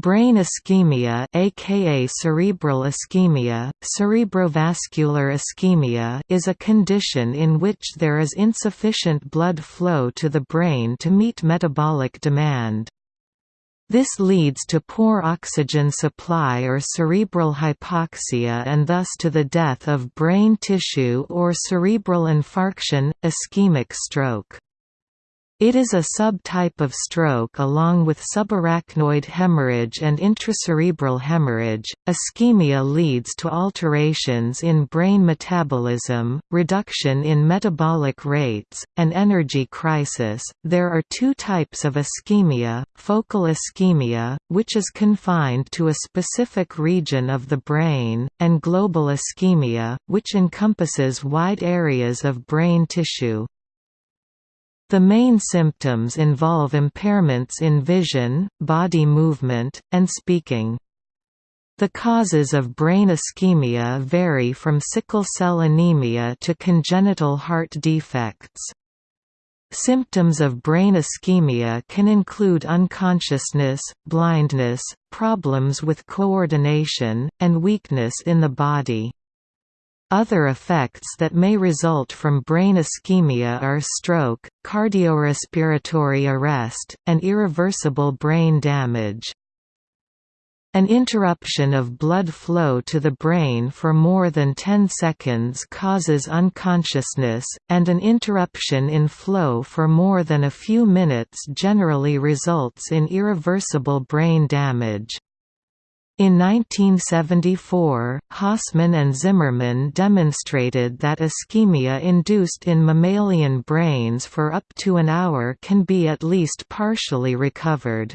Brain ischemia aka cerebral ischemia, cerebrovascular ischemia is a condition in which there is insufficient blood flow to the brain to meet metabolic demand. This leads to poor oxygen supply or cerebral hypoxia and thus to the death of brain tissue or cerebral infarction, ischemic stroke. It is a subtype of stroke along with subarachnoid hemorrhage and intracerebral hemorrhage. Ischemia leads to alterations in brain metabolism, reduction in metabolic rates, and energy crisis. There are two types of ischemia focal ischemia, which is confined to a specific region of the brain, and global ischemia, which encompasses wide areas of brain tissue. The main symptoms involve impairments in vision, body movement, and speaking. The causes of brain ischemia vary from sickle cell anemia to congenital heart defects. Symptoms of brain ischemia can include unconsciousness, blindness, problems with coordination, and weakness in the body. Other effects that may result from brain ischemia are stroke, cardiorespiratory arrest, and irreversible brain damage. An interruption of blood flow to the brain for more than 10 seconds causes unconsciousness, and an interruption in flow for more than a few minutes generally results in irreversible brain damage. In 1974, Hossmann and Zimmerman demonstrated that ischemia induced in mammalian brains for up to an hour can be at least partially recovered.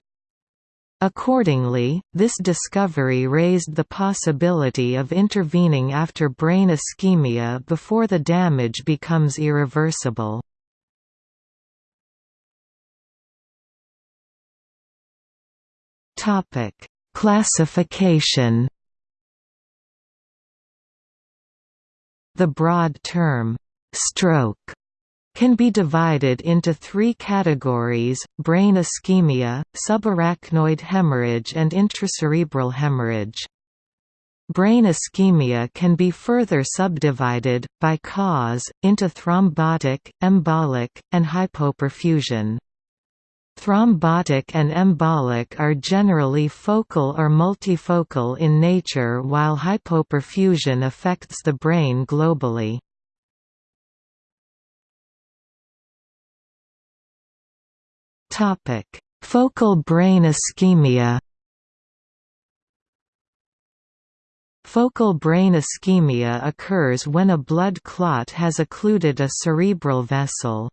Accordingly, this discovery raised the possibility of intervening after brain ischemia before the damage becomes irreversible. Topic Classification The broad term, stroke, can be divided into three categories, brain ischemia, subarachnoid hemorrhage and intracerebral hemorrhage. Brain ischemia can be further subdivided, by cause, into thrombotic, embolic, and hypoperfusion. Thrombotic and embolic are generally focal or multifocal in nature while hypoperfusion affects the brain globally. Focal brain ischemia Focal brain ischemia occurs when a blood clot has occluded a cerebral vessel.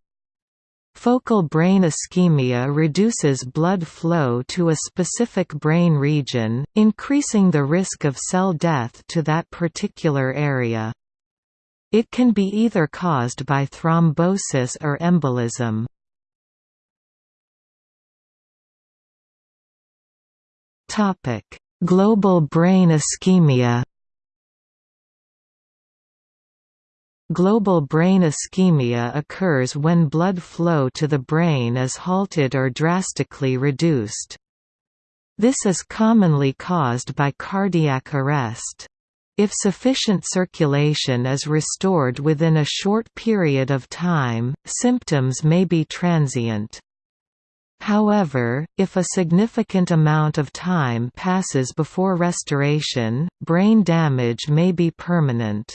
Focal brain ischemia reduces blood flow to a specific brain region, increasing the risk of cell death to that particular area. It can be either caused by thrombosis or embolism. Global brain ischemia Global brain ischemia occurs when blood flow to the brain is halted or drastically reduced. This is commonly caused by cardiac arrest. If sufficient circulation is restored within a short period of time, symptoms may be transient. However, if a significant amount of time passes before restoration, brain damage may be permanent.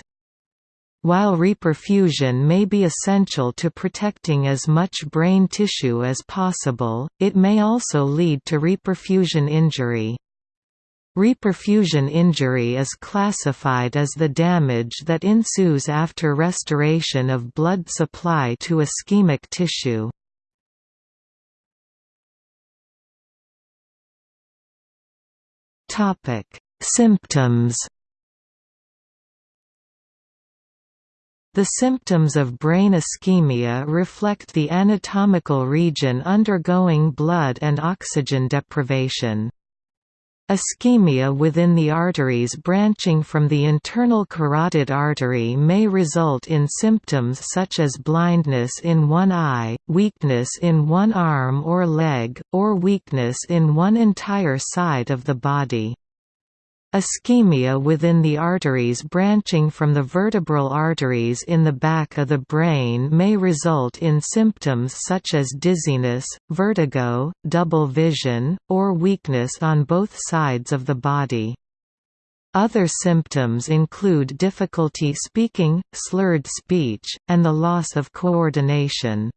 While reperfusion may be essential to protecting as much brain tissue as possible, it may also lead to reperfusion injury. Reperfusion injury is classified as the damage that ensues after restoration of blood supply to ischemic tissue. Symptoms The symptoms of brain ischemia reflect the anatomical region undergoing blood and oxygen deprivation. Ischemia within the arteries branching from the internal carotid artery may result in symptoms such as blindness in one eye, weakness in one arm or leg, or weakness in one entire side of the body. Ischemia within the arteries branching from the vertebral arteries in the back of the brain may result in symptoms such as dizziness, vertigo, double vision, or weakness on both sides of the body. Other symptoms include difficulty speaking, slurred speech, and the loss of coordination.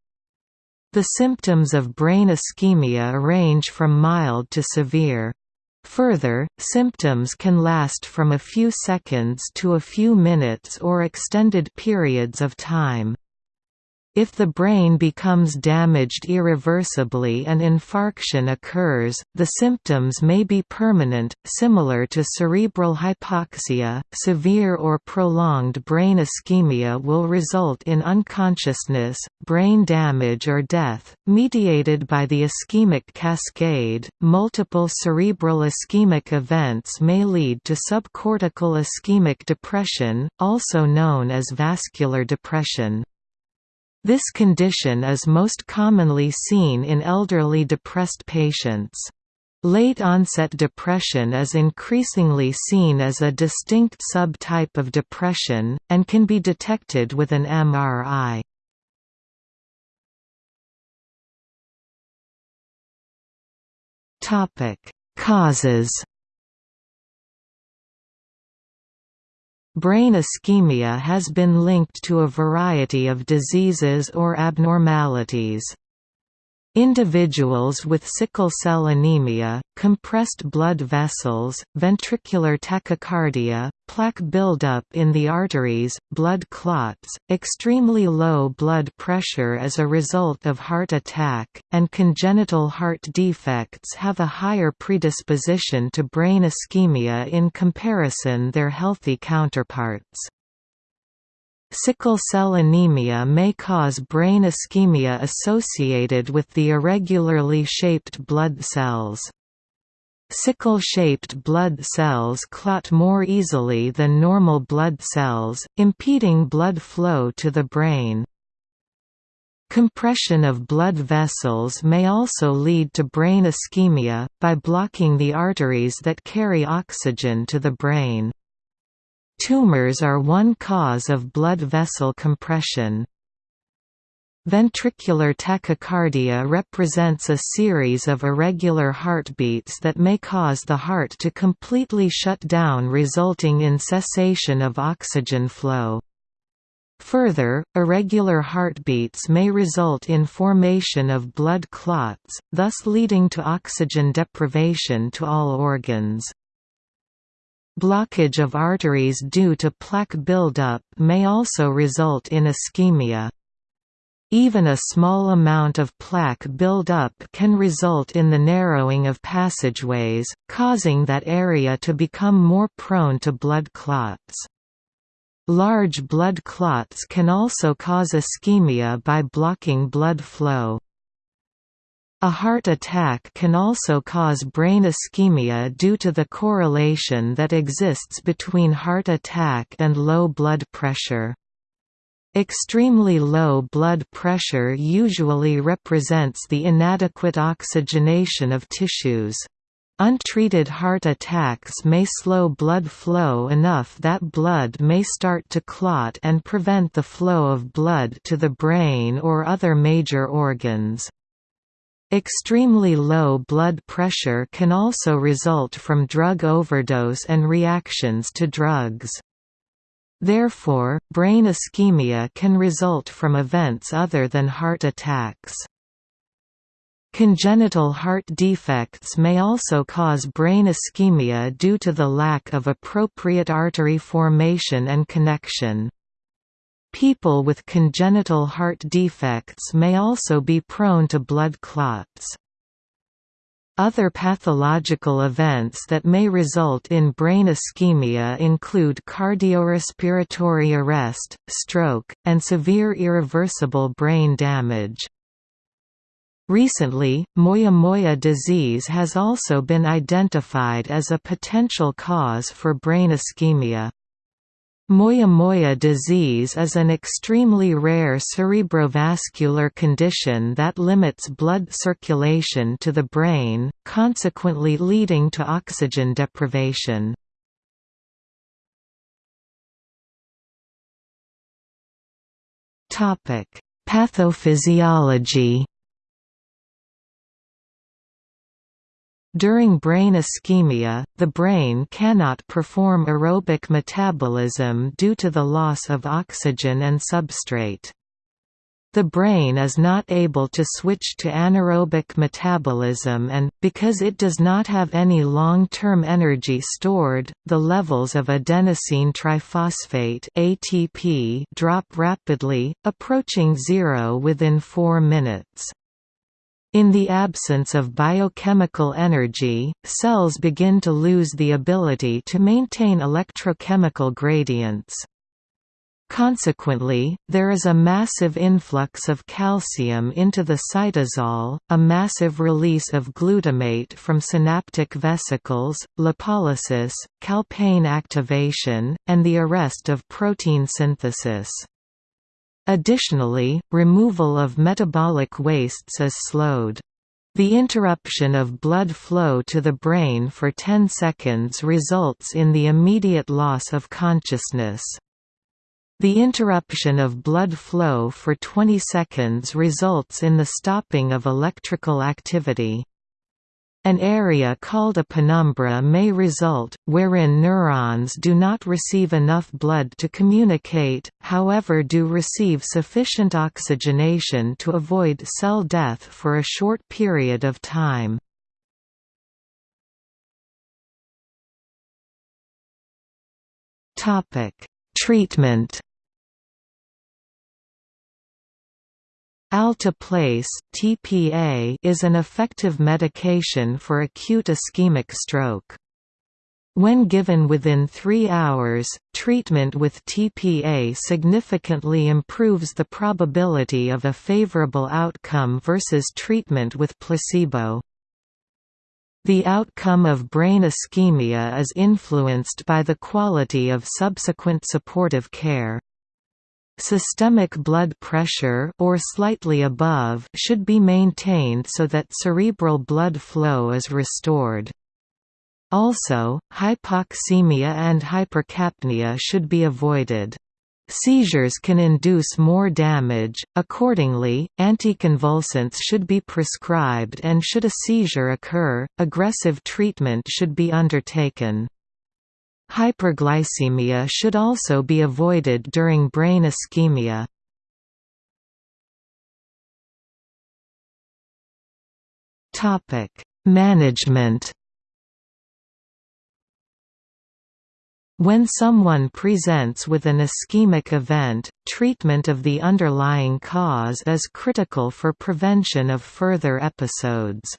The symptoms of brain ischemia range from mild to severe. Further, symptoms can last from a few seconds to a few minutes or extended periods of time. If the brain becomes damaged irreversibly and infarction occurs, the symptoms may be permanent, similar to cerebral hypoxia. Severe or prolonged brain ischemia will result in unconsciousness, brain damage, or death, mediated by the ischemic cascade. Multiple cerebral ischemic events may lead to subcortical ischemic depression, also known as vascular depression. This condition is most commonly seen in elderly depressed patients. Late-onset depression is increasingly seen as a distinct subtype of depression, and can be detected with an MRI. Causes Brain ischemia has been linked to a variety of diseases or abnormalities. Individuals with sickle cell anemia, compressed blood vessels, ventricular tachycardia, plaque buildup in the arteries, blood clots, extremely low blood pressure as a result of heart attack, and congenital heart defects have a higher predisposition to brain ischemia in comparison their healthy counterparts. Sickle cell anemia may cause brain ischemia associated with the irregularly shaped blood cells. Sickle-shaped blood cells clot more easily than normal blood cells, impeding blood flow to the brain. Compression of blood vessels may also lead to brain ischemia, by blocking the arteries that carry oxygen to the brain. Tumors are one cause of blood vessel compression. Ventricular tachycardia represents a series of irregular heartbeats that may cause the heart to completely shut down resulting in cessation of oxygen flow. Further, irregular heartbeats may result in formation of blood clots, thus leading to oxygen deprivation to all organs. Blockage of arteries due to plaque buildup may also result in ischemia. Even a small amount of plaque buildup can result in the narrowing of passageways, causing that area to become more prone to blood clots. Large blood clots can also cause ischemia by blocking blood flow. A heart attack can also cause brain ischemia due to the correlation that exists between heart attack and low blood pressure. Extremely low blood pressure usually represents the inadequate oxygenation of tissues. Untreated heart attacks may slow blood flow enough that blood may start to clot and prevent the flow of blood to the brain or other major organs. Extremely low blood pressure can also result from drug overdose and reactions to drugs. Therefore, brain ischemia can result from events other than heart attacks. Congenital heart defects may also cause brain ischemia due to the lack of appropriate artery formation and connection. People with congenital heart defects may also be prone to blood clots. Other pathological events that may result in brain ischemia include cardiorespiratory arrest, stroke, and severe irreversible brain damage. Recently, Moyamoya disease has also been identified as a potential cause for brain ischemia. Moyamoya disease is an extremely rare cerebrovascular condition that limits blood circulation to the brain, consequently leading to oxygen deprivation. Pathophysiology During brain ischemia, the brain cannot perform aerobic metabolism due to the loss of oxygen and substrate. The brain is not able to switch to anaerobic metabolism and, because it does not have any long-term energy stored, the levels of adenosine triphosphate ATP drop rapidly, approaching zero within 4 minutes. In the absence of biochemical energy, cells begin to lose the ability to maintain electrochemical gradients. Consequently, there is a massive influx of calcium into the cytosol, a massive release of glutamate from synaptic vesicles, lipolysis, calpain activation, and the arrest of protein synthesis. Additionally, removal of metabolic wastes is slowed. The interruption of blood flow to the brain for 10 seconds results in the immediate loss of consciousness. The interruption of blood flow for 20 seconds results in the stopping of electrical activity. An area called a penumbra may result, wherein neurons do not receive enough blood to communicate, however do receive sufficient oxygenation to avoid cell death for a short period of time. Treatment Alteplase (TPA) is an effective medication for acute ischemic stroke. When given within 3 hours, treatment with TPA significantly improves the probability of a favorable outcome versus treatment with placebo. The outcome of brain ischemia is influenced by the quality of subsequent supportive care. Systemic blood pressure or slightly above should be maintained so that cerebral blood flow is restored. Also, hypoxemia and hypercapnia should be avoided. Seizures can induce more damage, accordingly, anticonvulsants should be prescribed and should a seizure occur, aggressive treatment should be undertaken. Hyperglycemia should also be avoided during brain ischemia. Management When someone presents with an ischemic event, treatment of the underlying cause is critical for prevention of further episodes.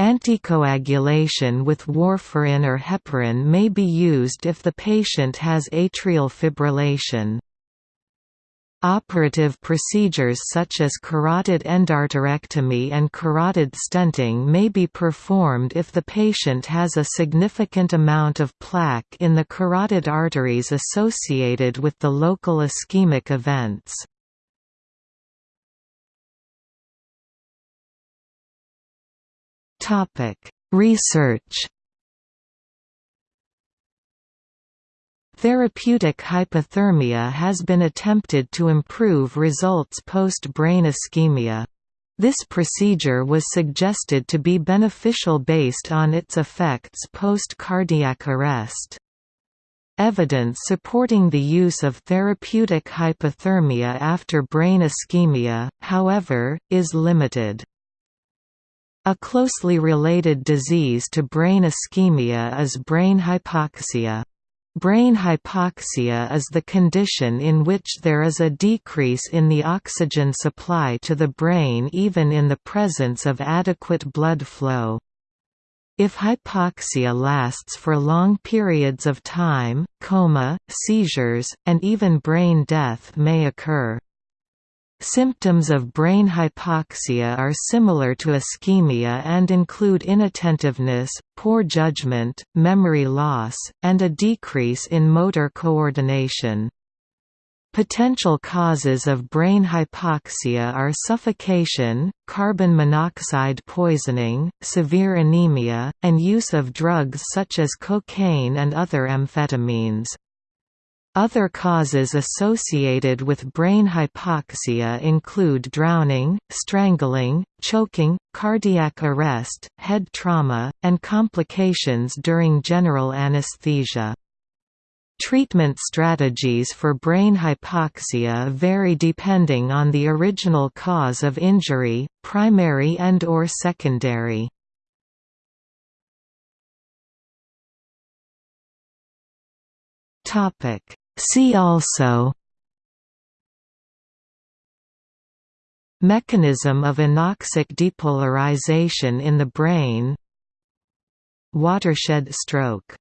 Anticoagulation with warfarin or heparin may be used if the patient has atrial fibrillation. Operative procedures such as carotid endarterectomy and carotid stenting may be performed if the patient has a significant amount of plaque in the carotid arteries associated with the local ischemic events. Topic: Research. Therapeutic hypothermia has been attempted to improve results post-brain ischemia. This procedure was suggested to be beneficial based on its effects post-cardiac arrest. Evidence supporting the use of therapeutic hypothermia after brain ischemia, however, is limited. A closely related disease to brain ischemia is brain hypoxia. Brain hypoxia is the condition in which there is a decrease in the oxygen supply to the brain even in the presence of adequate blood flow. If hypoxia lasts for long periods of time, coma, seizures, and even brain death may occur. Symptoms of brain hypoxia are similar to ischemia and include inattentiveness, poor judgment, memory loss, and a decrease in motor coordination. Potential causes of brain hypoxia are suffocation, carbon monoxide poisoning, severe anemia, and use of drugs such as cocaine and other amphetamines. Other causes associated with brain hypoxia include drowning, strangling, choking, cardiac arrest, head trauma, and complications during general anesthesia. Treatment strategies for brain hypoxia vary depending on the original cause of injury, primary and or secondary. See also Mechanism of anoxic depolarization in the brain Watershed stroke